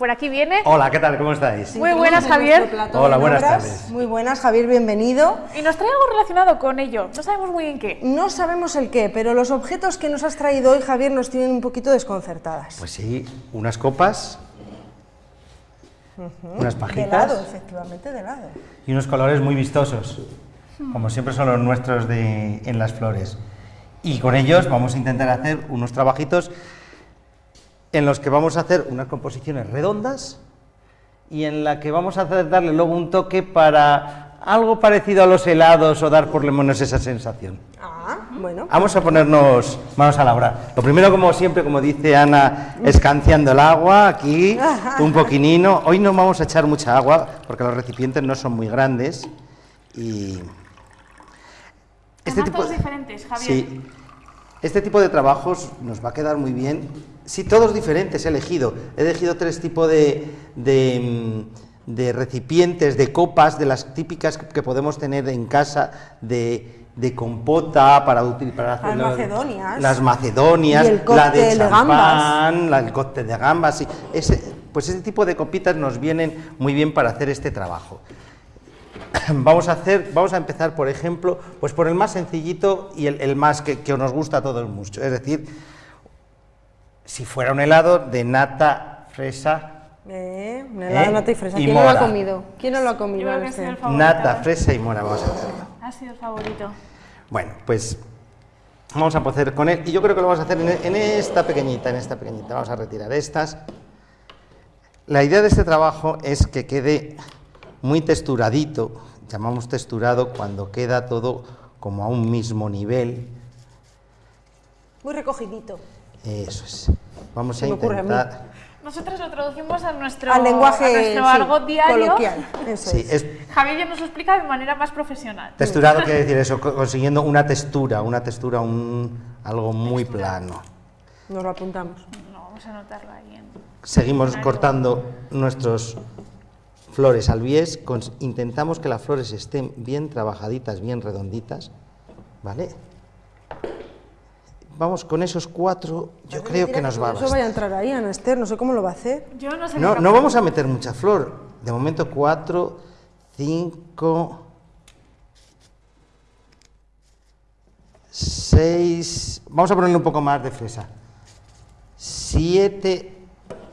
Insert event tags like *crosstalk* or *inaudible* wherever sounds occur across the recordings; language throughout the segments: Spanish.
Por aquí viene. Hola, ¿qué tal? ¿Cómo estáis? Muy buenas, Javier. Hola, buenas tardes. Muy buenas, Javier, bienvenido. Y nos trae algo relacionado con ello. No sabemos muy bien qué. No sabemos el qué, pero los objetos que nos has traído hoy, Javier, nos tienen un poquito desconcertadas. Pues sí, unas copas, unas de pajitas lado, efectivamente, de lado. y unos colores muy vistosos, como siempre son los nuestros de, en las flores. Y con ellos vamos a intentar hacer unos trabajitos en los que vamos a hacer unas composiciones redondas y en la que vamos a hacer, darle luego un toque para algo parecido a los helados o dar por lo menos esa sensación. Ah, bueno. Vamos a ponernos manos a la obra. Lo primero, como siempre, como dice Ana, escanciando el agua aquí, *laughs* un poquinino. Hoy no vamos a echar mucha agua porque los recipientes no son muy grandes y... Además, todos diferentes, Javier. Sí. Este tipo de trabajos nos va a quedar muy bien. Sí, todos diferentes he elegido. He elegido tres tipos de, de, mm, de recipientes, de copas, de las típicas que podemos tener en casa, de, de compota para, para hacer Las macedonias. Las macedonias, Y el la de champán, la, el cóctel de gambas. sí. Ese, pues ese tipo de copitas nos vienen muy bien para hacer este trabajo. *coughs* Vamos a hacer, vamos a empezar, por ejemplo, pues por el más sencillito y el, el más que, que nos gusta a todos mucho. Es decir, si fuera un helado de nata, fresa, Eh, un helado ¿Eh? de nata y fresa. Y ¿Quién no lo ha comido? ¿Quién no lo ha Yo comido? creo que ha este? sido el favorito. nata, ¿eh? fresa y mora, vamos a hacerlo. Ha sido el favorito. Bueno, pues vamos a proceder con él y yo creo que lo vamos a hacer en, en esta pequeñita, en esta pequeñita. Vamos a retirar estas. La idea de este trabajo es que quede muy texturadito, llamamos texturado cuando queda todo como a un mismo nivel. Muy recogidito. Eso es. Vamos Se a intentar. Nosotros lo traducimos a nuestro, Al lenguaje a nuestro sí, argot diario. coloquial. Eso Sí, es. es Javier ya nos lo explica de manera más profesional. texturado quiere decir eso, co- consiguiendo una textura, una textura, un, algo muy plano. Nos lo apuntamos. No, vamos a anotarlo ahí. en- Seguimos cortando nuestros flores al bies, intentamos que las flores estén bien trabajaditas, bien redonditas, ¿vale? Vamos con esos cuatro, yo creo que nos va a Eso vaya a bastar. entrar ahí, Ana Esther, no sé cómo lo va a hacer. Yo no sé No, qué no vamos a meter mucha flor, de momento cuatro, cinco, seis, vamos a ponerle un poco más de fresa, siete,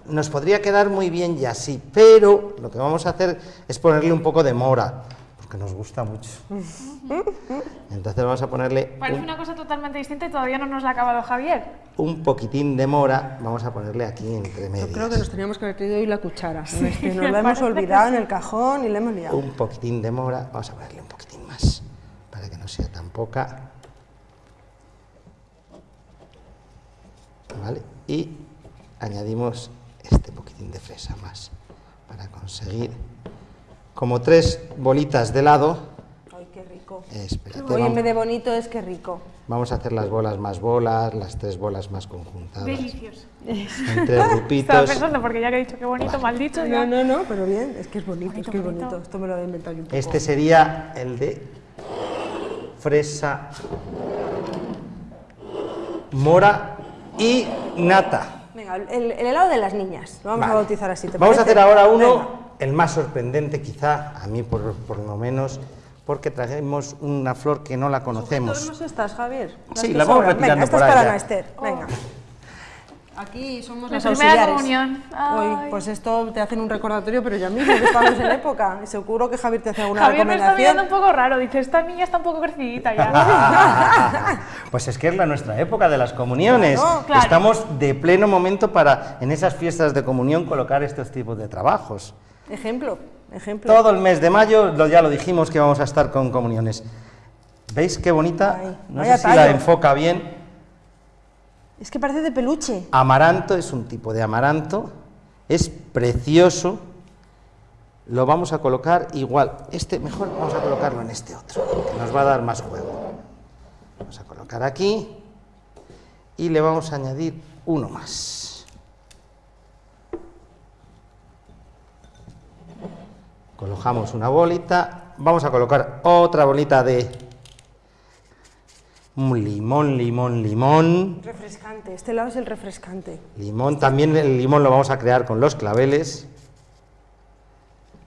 nos podría quedar muy bien ya sí, pero lo que vamos a hacer es ponerle un poco de mora, porque nos gusta mucho. *laughs* Entonces vamos a ponerle Parece un, una cosa totalmente distinta y todavía no nos la ha acabado Javier. un poquitín de mora, vamos a ponerle aquí entre medias. Yo creo que nos teníamos que haber traído hoy la cuchara. Nos *laughs* la hemos olvidado en el cajón y la hemos liado. un poquitín de mora, vamos a ponerle un poquitín más, para que no sea tan poca. ¿Vale? Y añadimos este poquitín de fresa más, para conseguir como tres bolitas de helado. Ay, qué rico. Espérate, Hoy en vamos, vez de bonito es que rico. vamos a hacer las bolas más bolas, las tres bolas más conjuntadas, Delicioso. en tres *laughs* Estaba grupitos. pensando porque ya que he dicho qué bonito, mal dicho. No, no, no, pero bien, es que es bonito, Bonito, es que es bonito. bonito. Esto me lo he inventado yo un poco. Este sería el de fresa, mora y nata. Venga, el, el helado de las niñas. Lo vamos Vale. a bautizar así. ¿te Vamos a hacer ahora uno, Venga. el más sorprendente quizá, a mí por, por lo menos, porque trajimos una flor que no la conocemos. ¿Sujetamos estas, Javier? Las Sí, la vamos sobran. retirando Venga, esta por es ahí para Esther. Venga. Aquí somos las primera auxiliares. comunión. Hoy, pues esto te hacen un recordatorio, pero ya mismo, que estamos en época. Y seguro que Javier te hace alguna Javier me está mirando recomendación. un poco raro. Dice, esta niña está un poco crecidita ya. *laughs* Pues es que es la nuestra época de las comuniones. Claro, claro. Estamos de pleno momento para, en esas fiestas de comunión, colocar estos tipos de trabajos. Ejemplo, ejemplo. Todo el mes de mayo, lo- ya lo dijimos que vamos a estar con comuniones. ¿Veis qué bonita? Ay, no sé si la tallo. enfoca bien. Es que parece de peluche. Amaranto es un tipo de amaranto, es precioso. Lo vamos a colocar igual. Este mejor vamos a colocarlo en este otro, que nos va a dar más juego. Vamos a colocar aquí y le vamos a añadir uno más. Colocamos una bolita, vamos a colocar otra bolita de Un limón, limón, limón. Refrescante, este lado es el refrescante. Limón, también el limón lo vamos a crear con los claveles.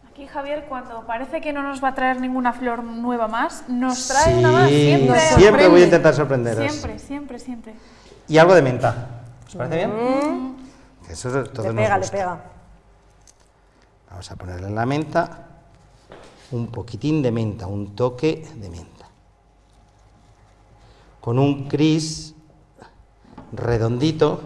Aquí Javier, cuando parece que no nos va a traer ninguna flor nueva más, nos trae una más. Siempre. Siempre voy a intentar sorprenderos. Siempre, siempre, siempre. Y algo de menta. ¿Os parece bien? Que eso es- todo le nos pega, le pega. Vamos a ponerle en la menta un poquitín de menta, un toque de menta. Con un cris redondito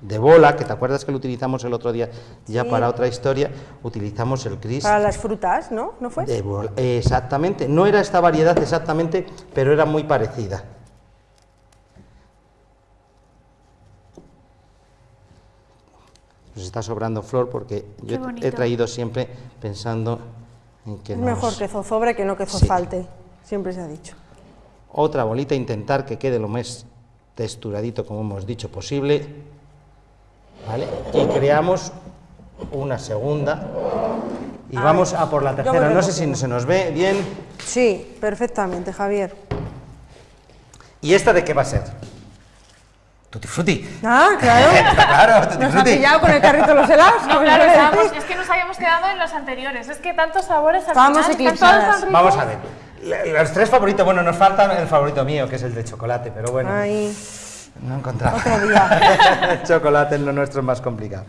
de bola, que te acuerdas que lo utilizamos el otro día ya Sí. para otra historia, utilizamos el cris Para las frutas, ¿no? ¿No fue? de bola. Exactamente, no era esta variedad exactamente, pero era muy parecida. Nos está sobrando flor porque Qué yo he traído siempre pensando en que Es nos- mejor que zozobre que no que Sí. zofalte. Siempre se ha dicho. Otra bolita, intentar que quede lo más texturadito como hemos dicho posible. ¿Vale? Y creamos una segunda. Y vamos a por la tercera. No sé si se nos ve bien. Sí, perfectamente, Javier. ¿Y esta de qué va a ser? Tutti frutti. Ah, claro. *laughs* Está claro, tutti Nos ha frutti. pillado con el carrito de los helados. No, ¿qué *laughs* claro, estábamos- es que nos habíamos quedado en los anteriores. Es que tantos sabores al Estábamos final, están eclipsadas. todos tan ricos. Vamos a ver. Los tres favoritos, bueno, nos faltan el favorito mío, que es el de chocolate, pero bueno, Ay, no he encontrado. otro día. el *laughs* chocolate en lo nuestro es más complicado.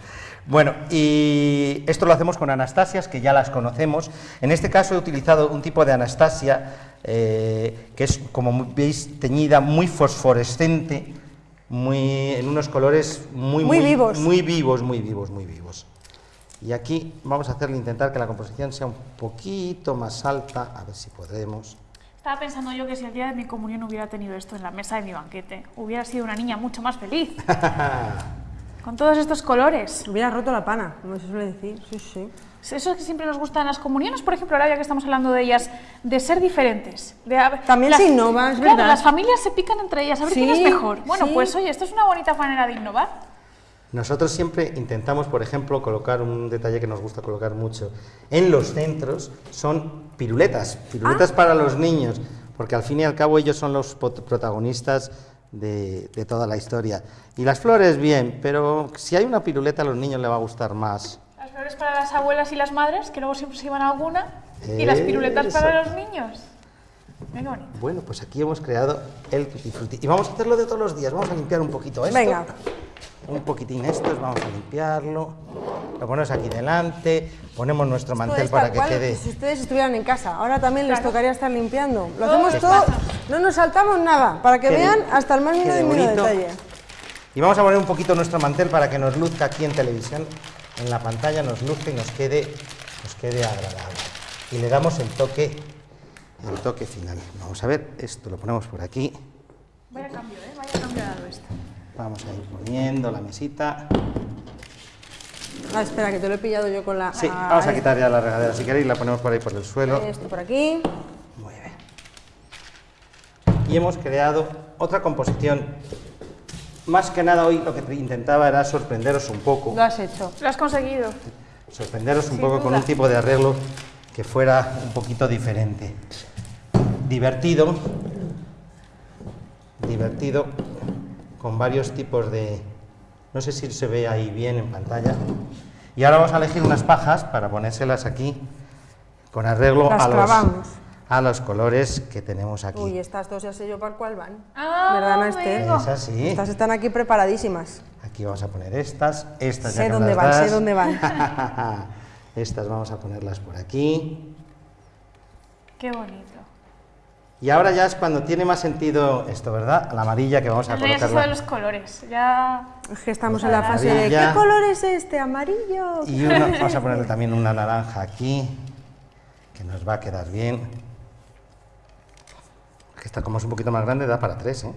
Bueno, y esto lo hacemos con anastasias, que ya las conocemos. En este caso he utilizado un tipo de anastasia eh, que es, como veis, teñida, muy fosforescente, muy, en unos colores muy, Muy vivos. Muy vivos, muy vivos, muy vivos. Y aquí vamos a hacerle intentar que la composición sea un poquito más alta, a ver si podemos. Estaba pensando yo que si el día de mi comunión hubiera tenido esto en la mesa de mi banquete, hubiera sido una niña mucho más feliz. *laughs* Con todos estos colores. Hubiera roto la pana, como se suele decir. Sí, sí. Eso es que siempre nos gustan las comuniones, por ejemplo, ahora ya que estamos hablando de ellas, de ser diferentes. De, También se innova, es claro, verdad. las familias se pican entre ellas, a ver quién es Sí, mejor. Bueno, sí. pues oye, esto es una bonita manera de innovar. Nosotros siempre intentamos, por ejemplo, colocar un detalle que nos gusta colocar mucho en los centros, son piruletas, piruletas Ah. para los niños, porque al fin y al cabo ellos son los protagonistas de, de toda la historia. Y las flores, bien, pero si hay una piruleta a los niños les va a gustar más. Las flores para las abuelas y las madres, que luego siempre se llevan alguna, y las piruletas para los niños. Qué bonito. Bueno, pues aquí hemos creado el tutti frutti. Y vamos a hacerlo de todos los días, vamos a limpiar un poquito esto. Venga. Un poquitín esto, vamos a limpiarlo. Lo ponemos aquí delante, ponemos nuestro Esto mantel para que cual quede... Si ustedes estuvieran en casa, ahora también les tocaría estar limpiando. Lo hacemos todo, pasa. no nos saltamos nada, para que Qué vean hasta el más mínimo de detalle. Y vamos a poner un poquito nuestro mantel para que nos luzca aquí en televisión, en la pantalla nos luzca y nos quede, nos quede agradable. Y le damos el toque, el toque final. Vamos a ver, esto lo ponemos por aquí. Vaya cambio, ¿eh? Vaya cambio dado esto. Vamos a ir poniendo la mesita. Ah, espera, que te lo he pillado yo con la... Sí, ah, vamos a quitar ya la regadera si queréis, la ponemos por ahí por el suelo. Esto por aquí. Muy bien. Y hemos creado otra composición. Más que nada hoy lo que intentaba era sorprenderos un poco. Lo has hecho. Lo has conseguido. sorprenderos un Sin poco con un tipo de arreglo que fuera un poquito diferente. Divertido, divertido, con varios tipos de... No sé si se ve ahí bien en pantalla. Y ahora vamos a elegir unas pajas para ponérselas aquí con arreglo Las a los, clavamos. a los colores que tenemos aquí. Uy, estas dos ya sé yo para cuál van. Ah, ¿Verdad, no Esther? amigo. Es así. Estas están aquí preparadísimas. Aquí vamos a poner estas, estas Sé ya dónde van, sé dónde van. estas vamos a ponerlas por aquí. Qué bonito. Y ahora ya es cuando tiene más sentido esto, ¿verdad? La amarilla que vamos a Eso ya se sabe los colores. Ya. Es que estamos en la fase de. ¿qué color es este? Amarillo. Y una- vamos a ponerle también una naranja aquí, que nos va a quedar bien. Que esta como es un poquito más grande, da para tres, ¿eh?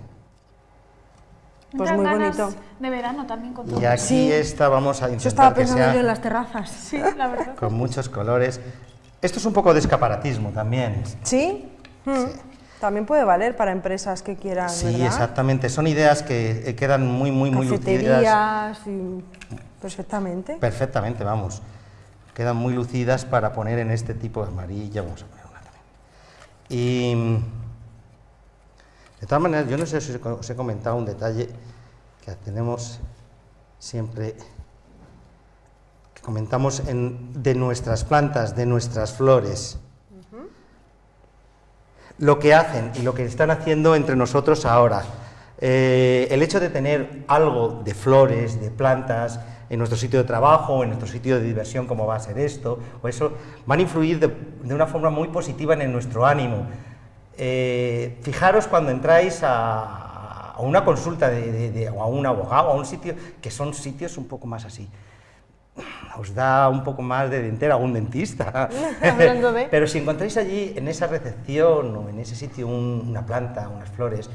Pues muy bonito. De verano también con todo. Y aquí Sí. esta vamos a Yo estaba intentar que pensando yo en sea las terrazas. Sí, la verdad. con muchos colores. Esto es un poco de escaparatismo también. ¿Sí? Mm. También puede valer para empresas que quieran, Sí, ¿verdad? exactamente. Son ideas que eh, quedan muy, muy, muy lucidas. Y... Perfectamente. Perfectamente, vamos. Quedan muy lucidas para poner en este tipo de amarilla. Vamos a poner una también. Y mm, De todas maneras, yo no sé si os he comentado un detalle que tenemos siempre, que comentamos en, de nuestras plantas, de nuestras flores. Lo que hacen y lo que están haciendo entre nosotros ahora. Eh, el hecho de tener algo de flores, de plantas, en nuestro sitio de trabajo, en nuestro sitio de diversión, como va a ser esto, o eso, van a influir de, una forma muy positiva en nuestro ánimo. Eh, fijaros cuando entráis a, una consulta de, o a un abogado, a un sitio, que son sitios un poco más así. Os da un poco más de dentera a un dentista. *laughs* Hablando de- Pero si encontráis allí, en esa recepción o en ese sitio, un- una planta, unas flores,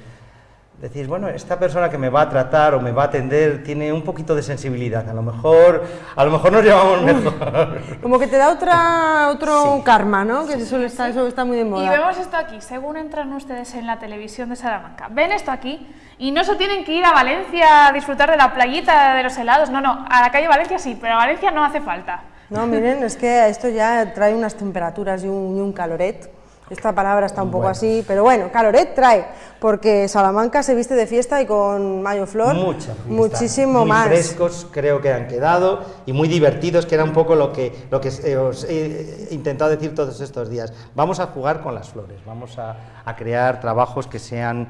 decís, bueno, esta persona que me va a tratar o me va a atender tiene un poquito de sensibilidad. A lo mejor, a lo mejor nos llevamos mejor. Como que te da otra, otro Sí. karma, ¿no? Que eso está, eso está muy de Y moda. vemos esto aquí, según entran ustedes en la televisión de Salamanca. Ven esto aquí y no se tienen que ir a Valencia a disfrutar de la playita, de los helados. No, no, a la calle Valencia sí, pero a Valencia no hace falta. No, miren, es que esto ya trae unas temperaturas y un, y un caloret. Esta palabra está un poco Bueno. así, pero bueno, caloret trae, porque Salamanca se viste de fiesta y con Mayo Flor Mucha fiesta. muchísimo muy más. frescos creo que han quedado y muy divertidos, que era un poco lo que, lo que os he intentado decir todos estos días. Vamos a jugar con las flores, vamos a, a crear trabajos que sean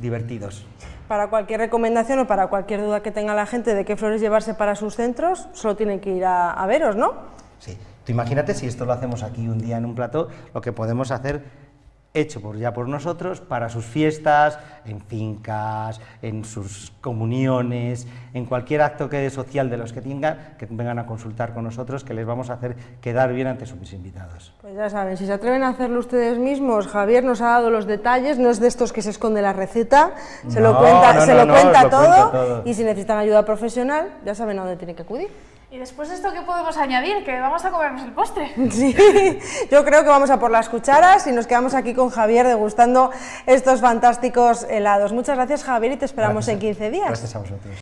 divertidos. Para cualquier recomendación o para cualquier duda que tenga la gente de qué flores llevarse para sus centros, solo tienen que ir a, a veros, ¿no? Sí. Tú imagínate si esto lo hacemos aquí un día en un plató, lo que podemos hacer hecho por ya por nosotros para sus fiestas, en fincas, en sus comuniones, en cualquier acto que social de los que tengan, que vengan a consultar con nosotros, que les vamos a hacer quedar bien ante sus invitados. Pues ya saben, si se atreven a hacerlo ustedes mismos, Javier nos ha dado los detalles, no es de estos que se esconde la receta, se lo cuenta, no, se no, lo cuenta todo. y si necesitan ayuda profesional, ya saben a dónde tienen que acudir. Y después de esto, ¿qué podemos añadir? Que vamos a comernos el postre. *laughs* Sí, yo creo que vamos a por las cucharas y nos quedamos aquí con Javier degustando estos fantásticos helados. Muchas gracias Javier y te esperamos Gracias en 15 días. Gracias a vosotros.